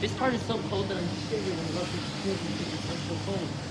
This part is so cold that I'm shivering when it's so.